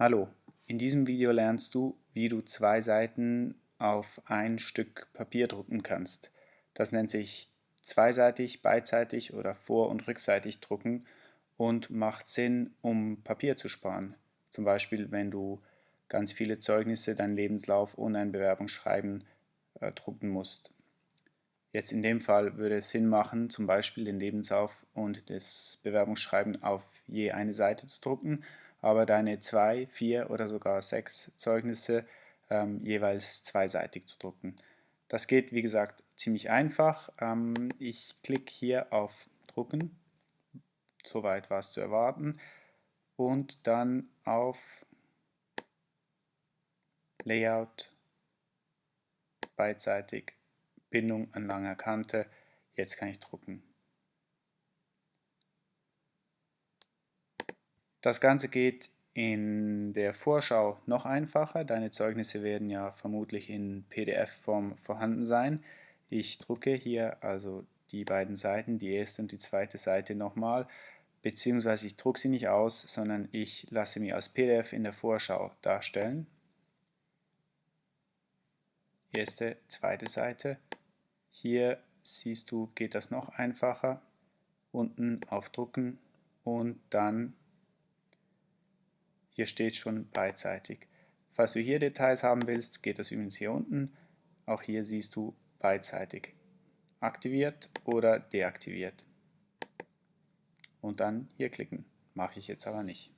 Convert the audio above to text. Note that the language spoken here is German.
Hallo, in diesem Video lernst du, wie du zwei Seiten auf ein Stück Papier drucken kannst. Das nennt sich zweiseitig, beidseitig oder vor- und rückseitig drucken und macht Sinn, um Papier zu sparen. Zum Beispiel, wenn du ganz viele Zeugnisse, deinen Lebenslauf und ein Bewerbungsschreiben äh, drucken musst. Jetzt in dem Fall würde es Sinn machen, zum Beispiel den Lebenslauf und das Bewerbungsschreiben auf je eine Seite zu drucken aber deine zwei, vier oder sogar sechs Zeugnisse ähm, jeweils zweiseitig zu drucken. Das geht, wie gesagt, ziemlich einfach. Ähm, ich klicke hier auf Drucken, soweit war es zu erwarten, und dann auf Layout, beidseitig, Bindung an langer Kante. Jetzt kann ich drucken. Das Ganze geht in der Vorschau noch einfacher. Deine Zeugnisse werden ja vermutlich in PDF-Form vorhanden sein. Ich drucke hier also die beiden Seiten, die erste und die zweite Seite nochmal, beziehungsweise ich drucke sie nicht aus, sondern ich lasse mir als PDF in der Vorschau darstellen. Erste, zweite Seite. Hier siehst du, geht das noch einfacher. Unten auf Drucken und dann hier steht schon beidseitig. Falls du hier Details haben willst, geht das übrigens hier unten. Auch hier siehst du beidseitig. Aktiviert oder deaktiviert. Und dann hier klicken. Mache ich jetzt aber nicht.